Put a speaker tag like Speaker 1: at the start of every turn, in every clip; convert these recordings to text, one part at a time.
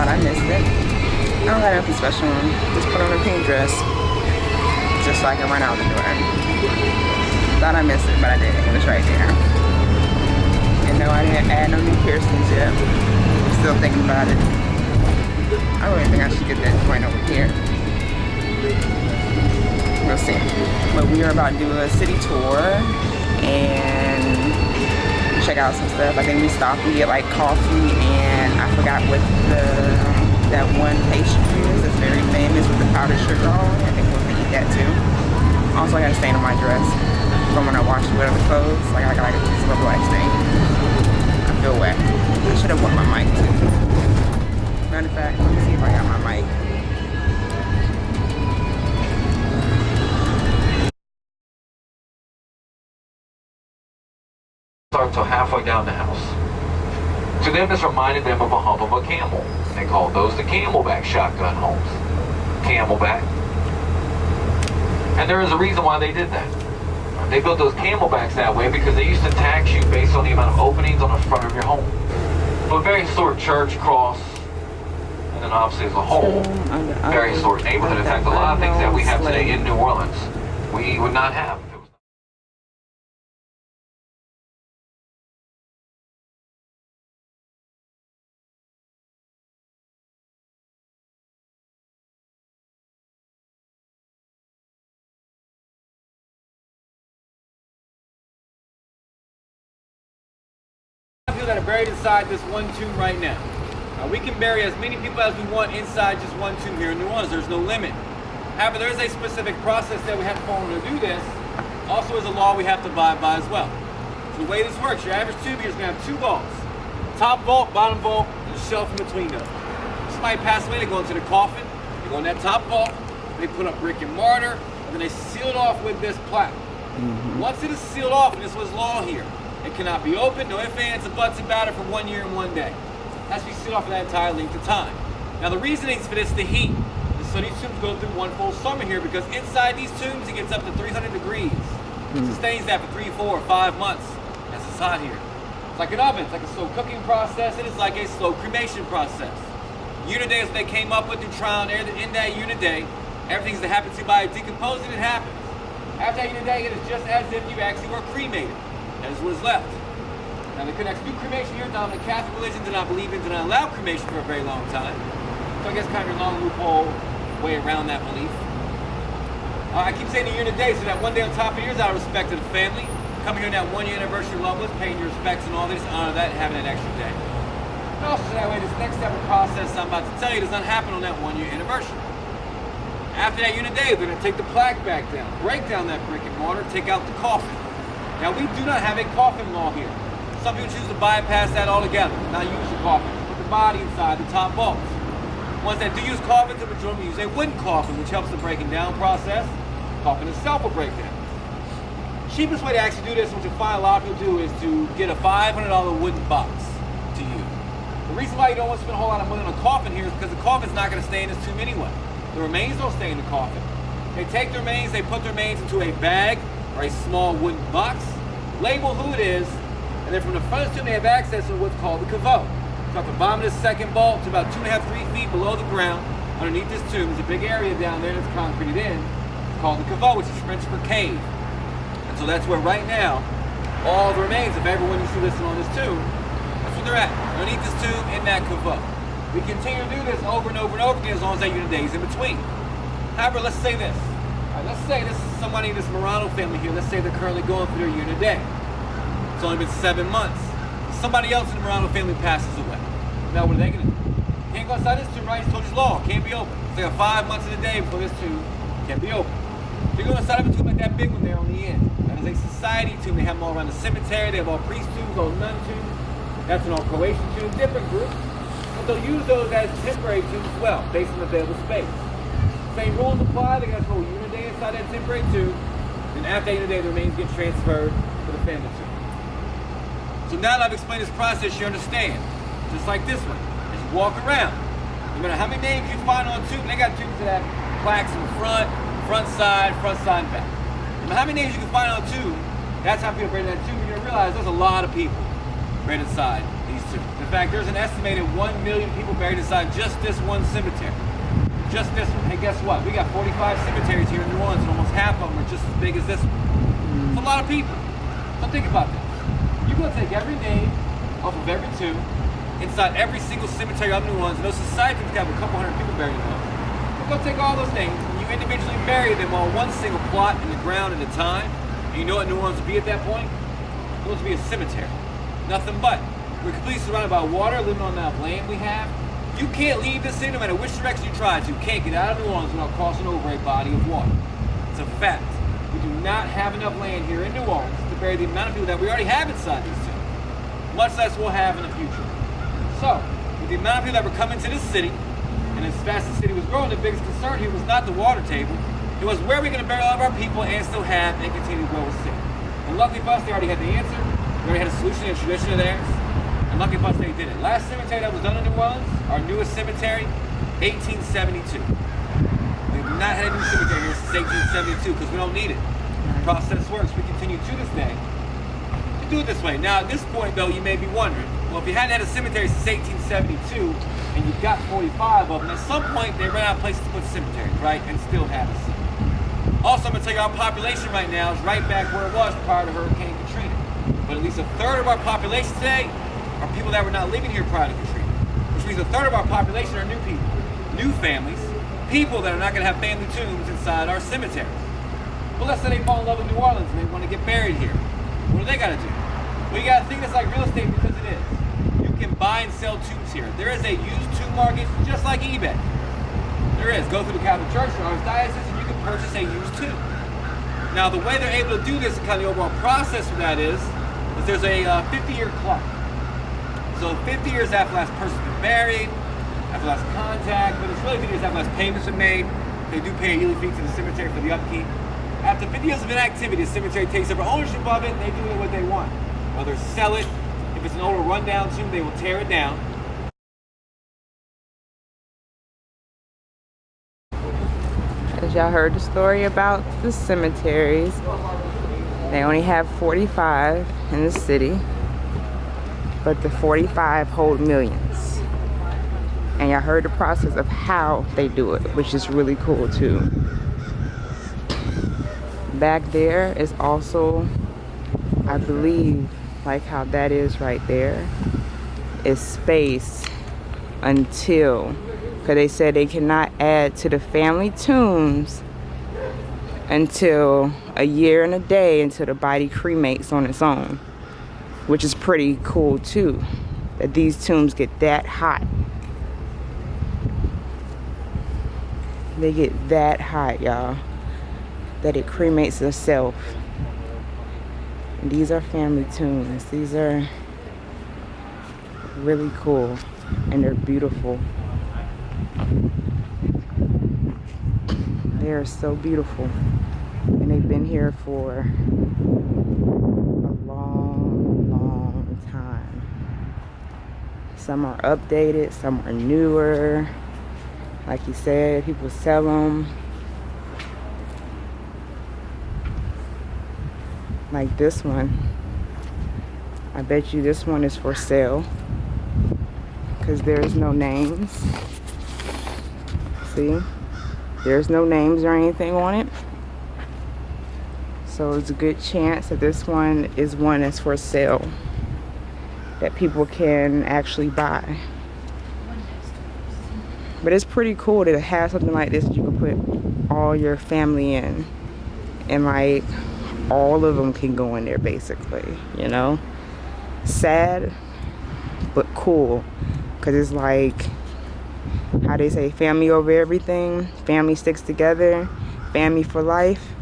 Speaker 1: thought I missed it. I don't got nothing special on. Just put on a pink dress. Just so I can run out the door. Thought I missed it, but I didn't. It was right there. And no, I didn't add no new piercings yet. I'm still thinking about it. I really think I should get that point over here. We'll see. But we are about to do a city tour and check out some stuff. I think we stopped, we get like coffee and I forgot what the that one pastry is that's very famous with the powdered sugar on I think we're gonna eat that too. Also I got a stain on my dress from when I washed other clothes. Like I got like a little black stain. I feel wet. I should have brought my mic too. Matter of fact, let me see if I got my mic.
Speaker 2: Until halfway down the house. To them, this reminded them of a hump of a camel. They called those the camelback shotgun homes. Camelback. And there is a reason why they did that. They built those camelbacks that way because they used to tax you based on the amount of openings on the front of your home. A very historic church, cross, and then obviously as a whole, very historic neighborhood. In fact, a lot of things that we have today in New Orleans, we would not have.
Speaker 3: That are buried inside this one tomb right now. Uh, we can bury as many people as we want inside just one tomb here in New Orleans. There's no limit. However, there is a specific process that we have to follow to do this. Also is a law we have to abide by as well. So the way this works, your average tomb here is going to have two vaults. Top vault, bottom vault, and a shelf in between those. Somebody passed away, they go into the coffin, they go in that top vault, they put up brick and mortar, and then they seal it off with this plaque. Mm -hmm. Once it is sealed off, and this was law here, it cannot be opened, no ifs, ands, or buts about it for one year and one day. It has to be sit off for that entire length of time. Now the reasoning is for this is the heat. So these tombs go through one full summer here because inside these tombs it gets up to 300 degrees. It hmm. sustains that for three, four, five months. That's it's hot here. It's like an oven, it's like a slow cooking process, it is like a slow cremation process. Unit day is what they came up with through trial and error. In that unit day, everything's that happens to you by decomposing, it happens. After that unit day, it is just as if you actually were cremated. What is left. Now the connects do cremation here, the Catholic religion did not believe in, did not allow cremation for a very long time. So I guess kind of a long loophole way around that belief. Uh, I keep saying the a day, so that one day on top of yours out of respect to the family, coming here on that one year anniversary love with, paying your respects and all this, honor that, and having an extra day. And also so that way, this next step of the process I'm about to tell you does not happen on that one year anniversary. After that unit day, they're to take the plaque back down, break down that brick and mortar, take out the coffin. Now we do not have a coffin law here. Some people choose to bypass that altogether, not use the coffin, put the body inside the top vaults. Ones that do use coffins, the majority use a wooden coffin, which helps the breaking down process. Coffin itself will break down. Cheapest way to actually do this, which you find a lot of people do, is to get a $500 wooden box to use. The reason why you don't want to spend a whole lot of money on a coffin here is because the coffin's not going to stay in this tomb anyway. The remains don't stay in the coffin. They take the remains, they put the remains into a bag, or a small wooden box, label who it is, and then from the front tomb they have access to what's called the caveau. So at the bottom of the second vault to about two and a half, three feet below the ground, underneath this tomb, there's a big area down there that's concreted in, it's called the caveau, which is French for cave. And so that's where right now, all the remains of everyone you see listed on this tomb, that's where they're at, underneath this tomb in that caveau. We continue to do this over and over and over again as long as that unit days in between. However, let's say this right, let's say this is somebody, in this Morano family here, let's say they're currently going through their year today. It's only been seven months. Somebody else in the Morano family passes away. Now what are they gonna do? Can't go outside this tomb, right? It's you law, can't be open. It's like five months of the day before this tomb can't be open. They go inside of a tomb like that big one there on the end. That is a society tomb. They have them all around the cemetery. They have all priest tombs, all nun tombs. That's an all Croatian tomb, different groups. But they'll use those as temporary tombs as well, based on available space. Same rules apply. They got to hold unit day inside that temporary tube. And after the day, the remains get transferred to the family tube. So now that I've explained this process, you understand. Just like this one. Just walk around, no matter how many names you find on a tube, they got tubes that have plaques in front, front side, front side, back. No matter how many names you can find on a tube, that's how people bring that tube. You're gonna realize there's a lot of people buried inside these two. In fact, there's an estimated 1 million people buried inside just this one cemetery. Just this one. Hey, guess what? We got 45 cemeteries here in New Orleans, and almost half of them are just as big as this one. It's a lot of people. So think about this. You're going to take every name off of every tomb inside every single cemetery of New Orleans, and those societies have a couple hundred people buried in them. You're going to take all those names, and you individually bury them on one single plot in the ground at a time. And you know what New Orleans would be at that point? It would be a cemetery. Nothing but. We're completely surrounded by water, living on that land we have. You can't leave this city no matter which direction you try to. You can't get out of New Orleans without crossing over a body of water. It's a fact. We do not have enough land here in New Orleans to bury the amount of people that we already have inside these tombs, much less we'll have in the future. So, with the amount of people that were coming to this city, and as fast as the city was growing, the biggest concern here was not the water table. It was where are we going to bury all of our people and still have and continue to grow a city. And luckily for us, they already had the answer. They already had a solution and tradition of theirs. And lucky for us, they did it. Last cemetery that was done in New Orleans, our newest cemetery, 1872. We've not had a new cemetery here since 1872 because we don't need it. The process works. We continue to this day to do it this way. Now, at this point, though, you may be wondering, well, if you hadn't had a cemetery since 1872 and you've got 45 of them, at some point they ran out of places to put cemeteries, right? And still have a city. Also, I'm going to tell you our population right now is right back where it was prior to Hurricane Katrina. But at least a third of our population today are people that were not living here prior to Katrina. A third of our population are new people, new families, people that are not going to have family tombs inside our cemeteries. But let's say they fall in love with New Orleans and they want to get buried here. What do they got to do? Well, you got to think it's like real estate because it is. You can buy and sell tombs here. There is a used tomb market just like eBay. There is. Go through the Catholic Church or Archdiocese and you can purchase a used tomb. Now, the way they're able to do this and kind of the overall process for that is, is there's a 50-year uh, clock. So 50 years after last person's been buried, after last contact, but it's really 50 years after last payments are made. They do pay a yearly fee to the cemetery for the upkeep. After 50 years of inactivity, the cemetery takes over ownership of it and they do it what they want. Whether sell it, if it's an older rundown tomb, they will tear it down.
Speaker 1: As y'all heard the story about the cemeteries, they only have 45 in the city, but the 45 hold millions. And y'all heard the process of how they do it, which is really cool too. Back there is also, I believe, like how that is right there, is space until because they said they cannot add to the family tombs until a year and a day until the body cremates on its own which is pretty cool too that these tombs get that hot. They get that hot y'all that it cremates itself these are family tombs. These are really cool and they're beautiful. They are so beautiful and they've been here for a long long time some are updated some are newer. Like you said people sell them like this one. I bet you this one is for sale. Because there's no names. See? There's no names or anything on it. So it's a good chance that this one is one that's for sale that people can actually buy. But it's pretty cool to have something like this that you can put all your family in and like all of them can go in there basically you know? Sad but cool because it's like how they say family over everything family sticks together family for life.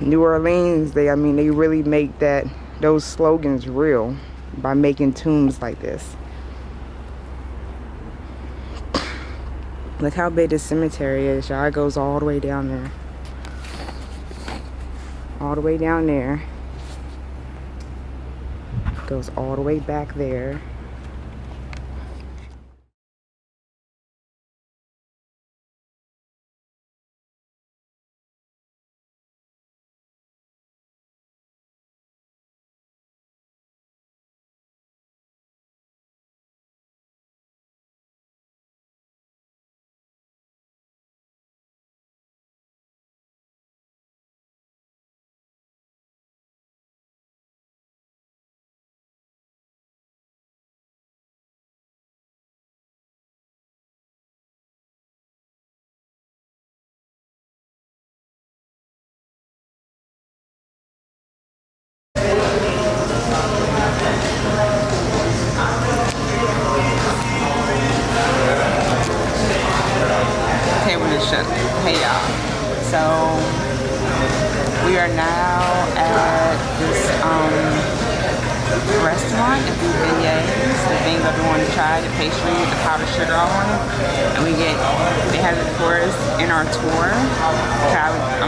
Speaker 1: New orleans they i mean they really make that those slogans real by making tombs like this. Look how big this cemetery is y'all. It goes all the way down there. All the way down there. Goes all the way back there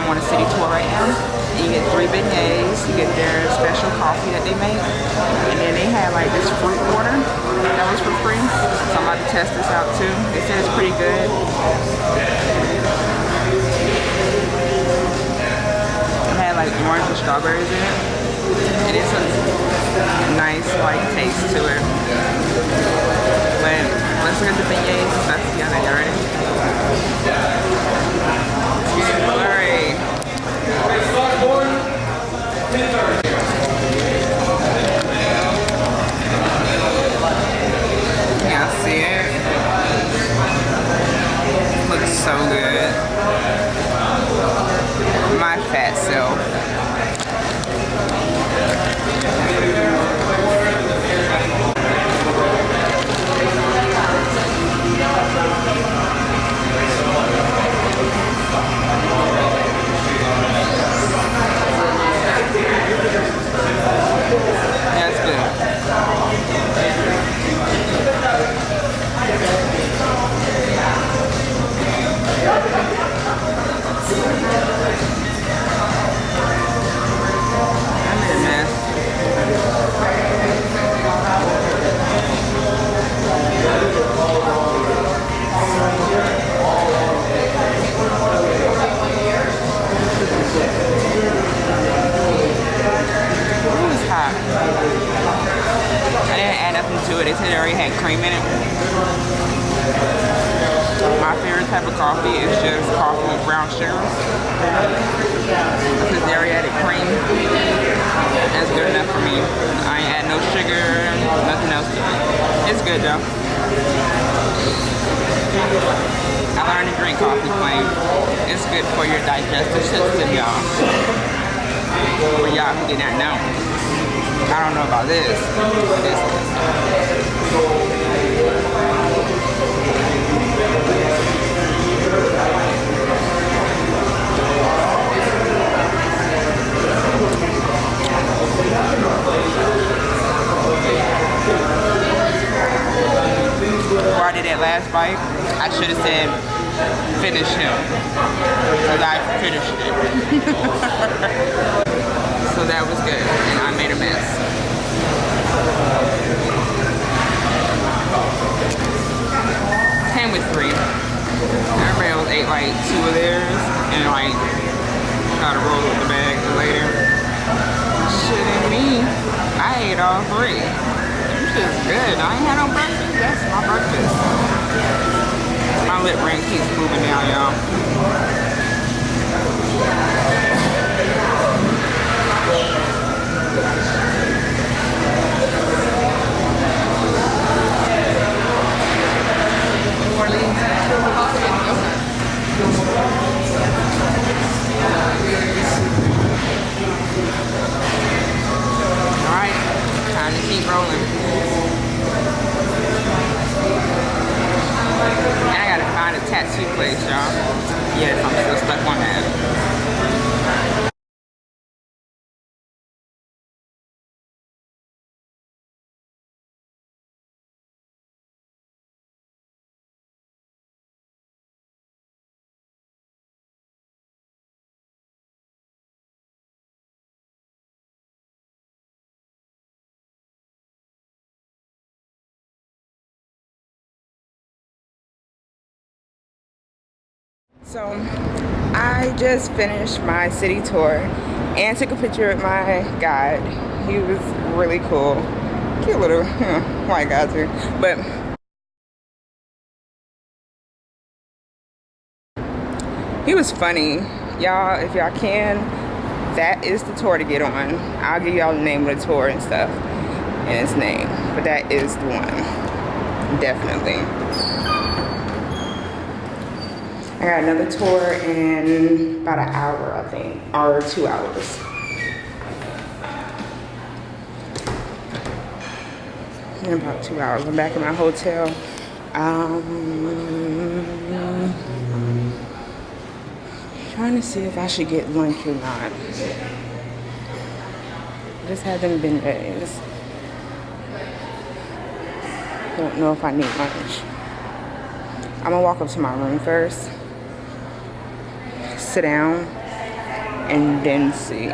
Speaker 1: I'm on a city tour right now. And you get three beignets, you get their special coffee that they make. And then they have like this fruit water that was for free. So I'm about to test this out too. They said it's pretty good. It had like orange and strawberries in it. It is a nice like taste to it. But let's look at the beignets and stuff together. You ready? Okay, start board, 10 30. I didn't add nothing to it. They said it already had cream in it. My favorite type of coffee is just coffee with brown sugar. Because they already added cream. That's good enough for me. I ain't add no sugar, nothing else to it. It's good though. I learned to drink coffee plain. It's good for your digestive system, y'all. For y'all who did not know. I don't know about this. This. Before I did that last bite, I should have said finish him. Because I finished it. so that was good. And like got to roll with the bag for later. Shit ain't me. I ate all three. This is good. I ain't had no breakfast. That's my breakfast. My lip ring keeps moving down, y'all. All So I just finished my city tour and took a picture with my guide. He was really cool. Cute little white guy too. But he was funny. Y'all, if y'all can, that is the tour to get on. I'll give y'all the name of the tour and stuff and its name. But that is the one. Definitely. I got another tour in about an hour, I think, or two hours. In about two hours, I'm back in my hotel. Um, trying to see if I should get lunch or not. Just haven't been days. Don't know if I need lunch. I'm gonna walk up to my room first, sit down, and then see.